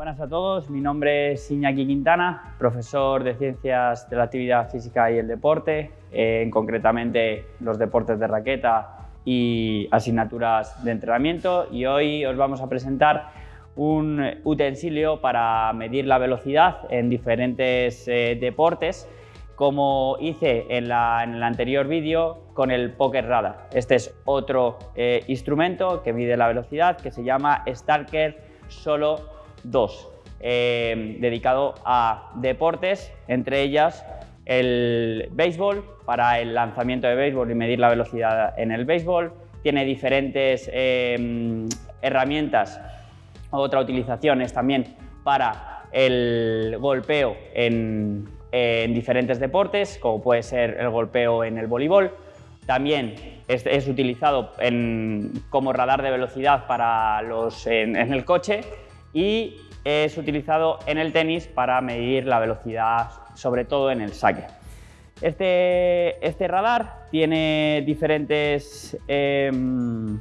Buenas a todos, mi nombre es Iñaki Quintana, profesor de Ciencias de la Actividad Física y el Deporte, eh, concretamente los deportes de raqueta y asignaturas de entrenamiento y hoy os vamos a presentar un utensilio para medir la velocidad en diferentes eh, deportes como hice en, el anterior vídeo con el Poker Radar. Este es otro eh, instrumento que mide la velocidad que se llama Stalker Solo 2, eh, dedicado a deportes, entre ellas el béisbol, para el lanzamiento de béisbol y medir la velocidad en el béisbol. Tiene diferentes eh, herramientas, otra utilización es también para el golpeo en, diferentes deportes, como puede ser el golpeo en el voleibol. También es, utilizado como radar de velocidad para los, en el coche y es utilizado en el tenis para medir la velocidad, sobre todo en el saque. Este, este radar tiene diferentes, em,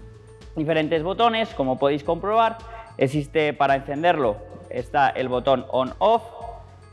diferentes botones, como podéis comprobar. Existe para encenderlo, está el botón on-off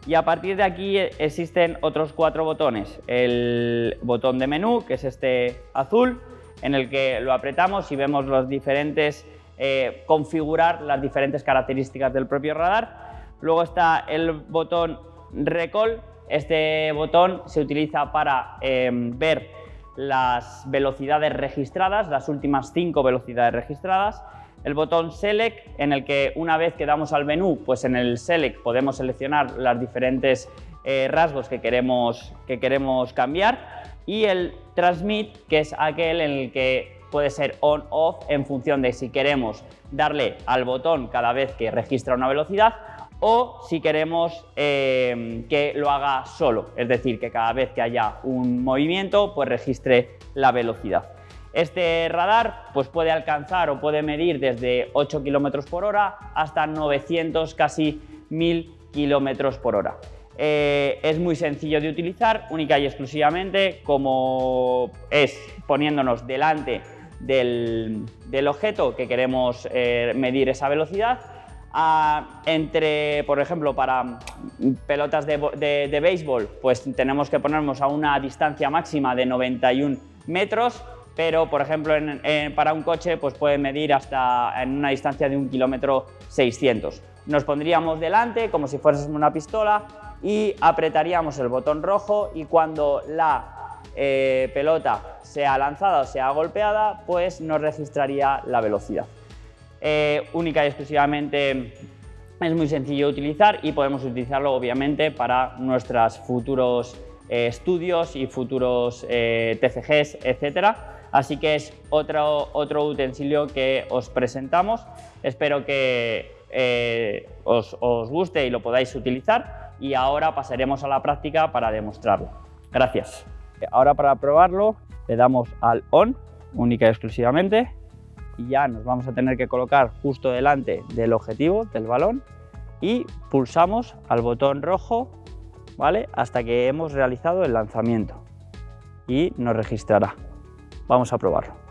y a partir de aquí existen otros cuatro botones. El botón de menú, que es este azul, en el que lo apretamos y vemos los diferentes eh, configurar las diferentes características del propio radar. Luego está el botón Recall. Este botón se utiliza para eh, ver las velocidades registradas, las últimas cinco velocidades registradas. El botón Select, en el que una vez que damos al menú, pues en el Select podemos seleccionar los diferentes eh, rasgos que queremos, que queremos cambiar. Y el Transmit, que es aquel en el que puede ser on-off en función de si queremos darle al botón cada vez que registra una velocidad o si queremos eh, que lo haga solo, es decir, que cada vez que haya un movimiento pues registre la velocidad. Este radar pues puede alcanzar o puede medir desde 8 km por hora hasta 900, casi 1000 km por hora. Eh, es muy sencillo de utilizar, única y exclusivamente como es poniéndonos delante del, objeto que queremos eh, medir esa velocidad. entre, por ejemplo, para pelotas de, béisbol, pues tenemos que ponernos a una distancia máxima de 91 metros, pero por ejemplo para un coche pues puede medir hasta en una distancia de un kilómetro 600. Nos pondríamos delante como si fuésemos una pistola y apretaríamos el botón rojo y cuando la eh, pelota sea lanzada o sea golpeada, pues nos registraría la velocidad. Eh, única y exclusivamente es muy sencillo de utilizar y podemos utilizarlo obviamente para nuestros futuros eh, estudios y futuros TCGs, etcétera. Así que es otro, otro utensilio que os presentamos. Espero que os guste y lo podáis utilizar y ahora pasaremos a la práctica para demostrarlo. Gracias. Ahora para probarlo le damos al on, única y exclusivamente, y ya nos vamos a tener que colocar justo delante del objetivo, del balón, y pulsamos al botón rojo ¿vale? hasta que hemos realizado el lanzamiento y nos registrará. Vamos a probarlo.